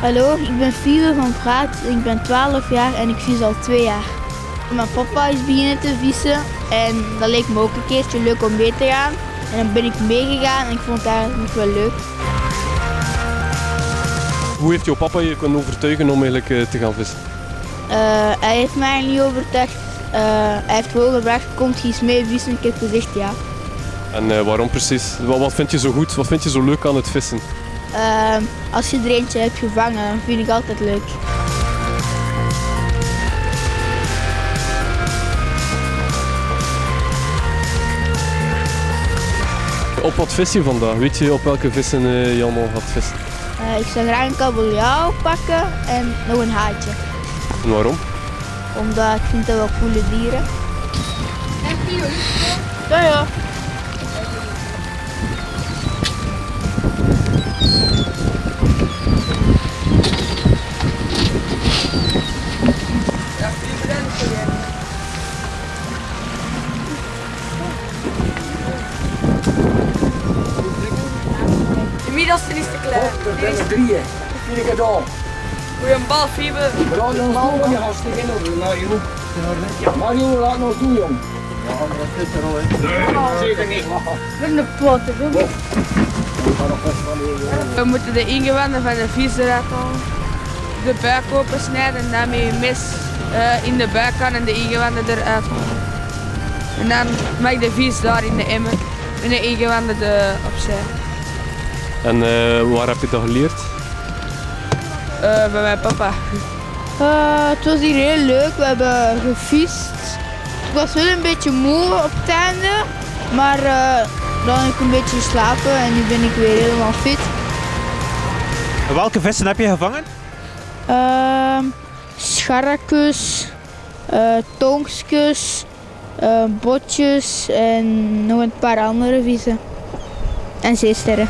Hallo, ik ben Fiebe van Praat. Ik ben 12 jaar en ik vis al 2 jaar. Mijn papa is beginnen te vissen en dat leek me ook een keertje leuk om mee te gaan. En dan ben ik meegegaan en ik vond het eigenlijk wel leuk. Hoe heeft jouw papa je kunnen overtuigen om eigenlijk eh, te gaan vissen? Uh, hij heeft mij niet overtuigd. Uh, hij heeft gewoon gevraagd, komt je eens mee vissen? Ik heb gezegd ja. En uh, waarom precies? Wat, wat, vind je zo goed? Wat vind je zo leuk aan het vissen? Als je er eentje hebt gevangen, vind ik altijd leuk. Op wat vis je vandaag? Weet je op welke vissen uh, je allemaal gaat vissen? Uh, ik zou graag een kabeljauw pakken en nog een haatje. En waarom? Omdat ik vind dat wel coole dieren. Ja, ja. Inmiddels is te klein. Er zijn er drieën. Vier keer door. Goeie bal, Fiebe. Laat ons doen, je gaat stikken over. Mario. Mario, laat ons doen, jong. Ja, dat zit er al in. Zeker niet. Een poten, We moeten de ingewanden van de vis eruit halen. De buik opensnijden en daarmee je mes uh, in de buik kan en de ingewanden eruit halen. En dan mag de vis daar in de emmer en de ingewanden de opzij. En uh, waar heb je dat geleerd? Uh, bij mijn papa. Uh, het was hier heel leuk, we hebben gevist. Ik was wel een beetje moe op het einde, maar uh, dan heb ik een beetje geslapen en nu ben ik weer helemaal fit. Welke vissen heb je gevangen? Uh, scharrekes, tongskes, botjes en nog een paar andere vissen. En zeesterren.